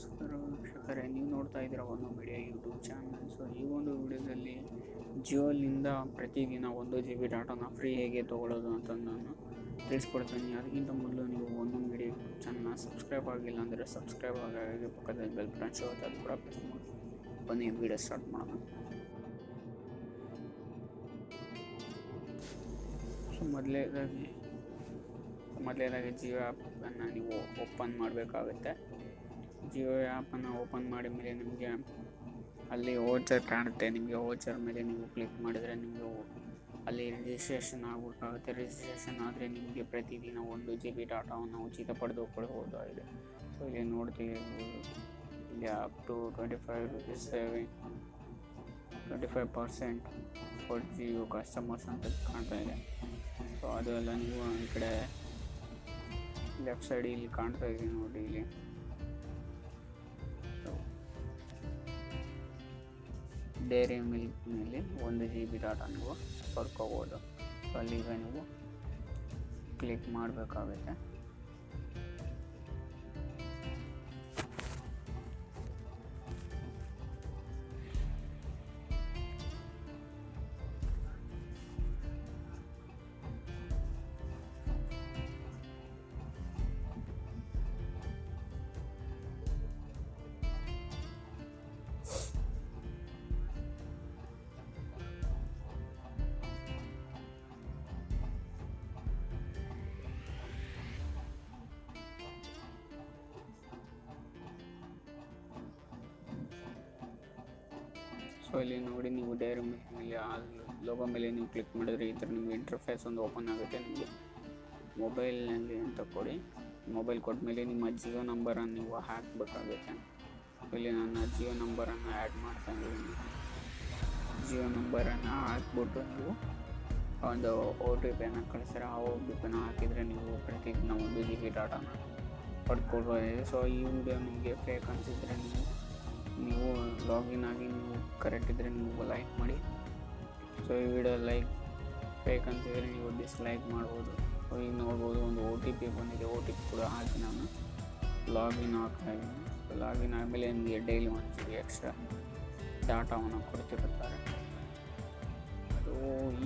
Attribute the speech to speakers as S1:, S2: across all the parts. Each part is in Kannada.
S1: ನಮಸ್ಕಾರ ವೀಕ್ಷಕರೇ, ನೀವು ನೋಡ್ತಾ ಇದ್ದೀರಾ ಒಂದು ಮೀಡಿಯಾ ಯೂಟ್ಯೂಬ್ ಚಾನಲ್. ಸೊ ಈ ಒಂದು ವಿಡಿಯೋದಲ್ಲಿ ಜಿಯೋಲಿಂದ ಪ್ರತಿದಿನ ಒಂದು ಜಿ ಬಿ ಡಾಟಾನ ಫ್ರೀ ಹೇಗೆ ತೊಗೊಳ್ಳೋದು ಅಂತ ನಾನು ತಿಳಿಸ್ಕೊಡ್ತೀನಿ. ಅದಕ್ಕಿಂತ ಮೊದಲು ನೀವು ಒಂದು ಮೀಡಿಯಾ ಚಾನಲ್ನ ಸಬ್ಸ್ಕ್ರೈಬ್ ಆಗಿಲ್ಲ ಅಂದರೆ ಸಬ್ಸ್ಕ್ರೈಬ್ ಆಗಿ ಪಕ್ಕದಲ್ಲಿ ಬೆಲ್ ಬಟನ್ ಶೋ ಅದು ಕೂಡ ಪ್ರೆಸ್ ಮಾಡಿ. ಬನ್ನಿ, ವಿಡಿಯೋ ಸ್ಟಾರ್ಟ್ ಮಾಡೋಣ. ಸೊ ಮೊದಲೇದಾಗಿ ಮೊದಲೇದಾಗಿ ಜಿಯೋ ಆ್ಯಪನ್ನು ನೀವು ಓಪನ್ ಮಾಡಬೇಕಾಗುತ್ತೆ. ಜಿಯೋ ಆ್ಯಪನ್ನು ಓಪನ್ ಮಾಡಿದ ಮೇಲೆ ನಿಮಗೆ ಅಲ್ಲಿ ಓಚರ್ ಕಾಣುತ್ತೆ. ನಿಮಗೆ ಓಚರ್ ಮೇಲೆ ನೀವು ಕ್ಲಿಕ್ ಮಾಡಿದರೆ ನಿಮಗೆ ಅಲ್ಲಿ ರಿಜಿಸ್ಟ್ರೇಷನ್ ಆಗಬೇಕಾಗುತ್ತೆ ರಿಜಿಸ್ಟ್ರೇಷನ್ ಆದರೆ ನಿಮಗೆ ಪ್ರತಿದಿನ ಒಂದು ಜಿ ಬಿ ಡಾಟಾವನ್ನು ಉಚಿತ ಪಡೆದುಕೊಳ್ಳಬಹುದಾಗಿದೆ ಸೊ ಇಲ್ಲಿ ನೋಡ್ತೀವಿ ಇಲ್ಲಿ up to twenty five rupees saving twenty five percent four G you customers ಅಂತ ಕಾಣ್ತಾ ಇದೆ. ಸೊ ಅದು ಎಲ್ಲ ನೀವು ಈ ಕಡೆ ಲೆಫ್ಟ್ ಸೈಡ್ ಇಲ್ಲಿ ಕಾಣ್ತಾ ಇದೆ ನೋಡಿ ಇಲ್ಲಿ. ಡೈರಿ ಮಿಲ್ಕ್ನಲ್ಲಿ ಒಂದು ಜಿ ಬಿ ಡಾಟಾ ನೀವು ಪಡ್ಕೋಬೋದು ಸೊ ಅಲ್ಲಿಗೆ ನೀವು ಕ್ಲಿಕ್ ಮಾಡಬೇಕಾಗುತ್ತೆ. ಸೊ ಇಲ್ಲಿ ನೋಡಿ ನೀವು ಡೈರಿ ಮೇಲೆ ಆ ಲೋಗೋ ಮೇಲೆ ನೀವು ಕ್ಲಿಕ್ ಮಾಡಿದ್ರೆ ಈ ಥರ ನಿಮಗೆ ಇಂಟರ್ಫೇಸ್ ಒಂದು ಓಪನ್ ಆಗುತ್ತೆ ನಿಮಗೆ. ಮೊಬೈಲ್ನಲ್ಲಿ ಅಂತ ಕೊಡಿ. ಮೊಬೈಲ್ ಕೊಟ್ಟ ಮೇಲೆ ನಿಮ್ಮ ಜಿಯೋ ನಂಬರನ್ನು ನೀವು ಹಾಕಬೇಕಾಗುತ್ತೆ. ಇಲ್ಲಿ ನನ್ನ ಜಿಯೋ ನಂಬರನ್ನು ಆ್ಯಡ್ ಮಾಡ್ತಾ ಇದ್ದೀನಿ. ಜಿಯೋ ನಂಬರನ್ನು ಹಾಕ್ಬಿಟ್ಟು ನೀವು ಒಂದು ಒ ಟಿ ಪಿಯನ್ನು ಕಳಿಸ್ತಾರೆ ಆ ಒ ಟಿ ಪಿನ ಹಾಕಿದರೆ ನೀವು ಪ್ರತಿದಿನ ಒಂದು ಜಿ ಬಿ ಡಾಟಾನ ಪಡ್ಕೊಳ್ಬೋದು ಸೊ ಈ ವಿಡಿಯೋ ನಿಮಗೆ ಫೇಕ್ ಅನಿಸಿದರೆ ನೀವು ನೀವು ಲಾಗಿನ್ ಆಗಿ ನೀವು ಕರೆಕ್ಟ್ ಇದ್ದರೆ ನೀವು ಲೈಕ್ ಮಾಡಿ. ಸೊ ಈ ವಿಡಿಯೋ ಲೈಕ್ ಬೇಕಂತಿದ್ರೆ ನೀವು ಡಿಸ್ಲೈಕ್ ಮಾಡ್ಬೋದು. ಈಗ ನೋಡ್ಬೋದು ಒಂದು ಓ ಟಿ ಪಿ ಬಂದಿದೆ. ಓ ಟಿ ಪಿ ಕೂಡ ಹಾಕಿ ನಾನು ಲಾಗಿನ್ ಆಗ್ತಾ ಇದ್ದೀನಿ ಲಾಗಿನ್ ಆದಮೇಲೆ ನಿಮಗೆ ಡೈಲಿ ಒಂದು ಎಕ್ಸ್ಟ್ರಾ ಡಾಟಾವನ್ನು ಕೊಡ್ತಿರುತ್ತಾರೆ. ಸೊ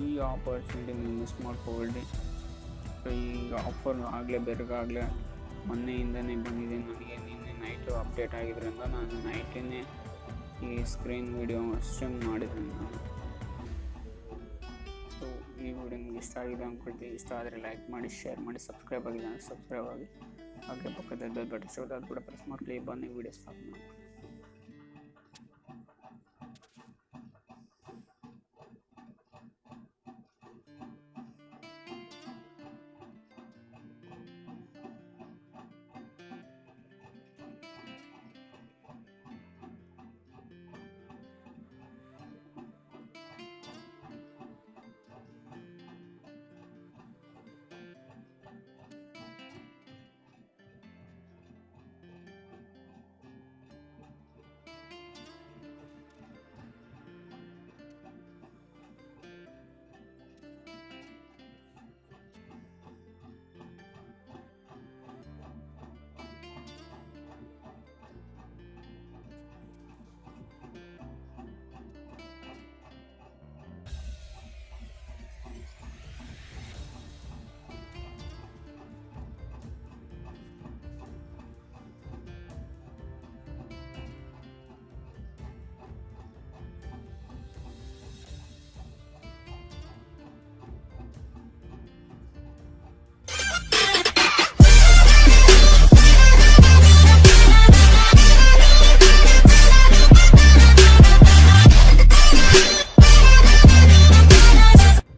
S1: ಈ ಆಪರ್ಚುನಿಟಿ ನೀವು ಮಿಸ್ ಮಾಡ್ಕೋಬೇಡಿ. ಸೊ ಈ ಆಫರ್ ಆಗಲೇ, ಬೇರೆಗಾಗಲೇ ಮೊನ್ನೆಯಿಂದನೇ ಬಂದಿದೆ ನನಗೆ. ನಿನ್ನೆ ನೈಟು ಅಪ್ಡೇಟ್ ಆಗಿದ್ದರಿಂದ ನಾನು ನೈಟಿನೇ ಈ ಸ್ಕ್ರೀನ್ ವಿಡಿಯೋ ಸ್ಟ್ರೀಮ್ ನಾನು ಸೊ ಈ ವಿಡಿಯೋ ನಿಮ್ಗೆ ಇಷ್ಟ ಆಗಿದೆ ಅಂದ್ಕೊಳ್ತೀವಿ ಇಷ್ಟ ಆದರೆ ಲೈಕ್ ಮಾಡಿ ಶೇರ್ ಮಾಡಿ ಸಬ್ಸ್ಕ್ರೈಬ್ ಆಗಿದೆ ಸಬ್ಸ್ಕ್ರೈಬ್ ಆಗಿ. ಹಾಗೆ ಪಕ್ಕದ ಬೆಲ್ ಬಟನ್ ಅದು ಕೂಡ ಪ್ರೆಸ್ ಮಾಡ್ಕೊಳ್ಳಿ. ಬನ್ನಿ, ವಿಡಿಯೋ ಸ್ಟಾರ್ಟ್ ಮಾಡಿ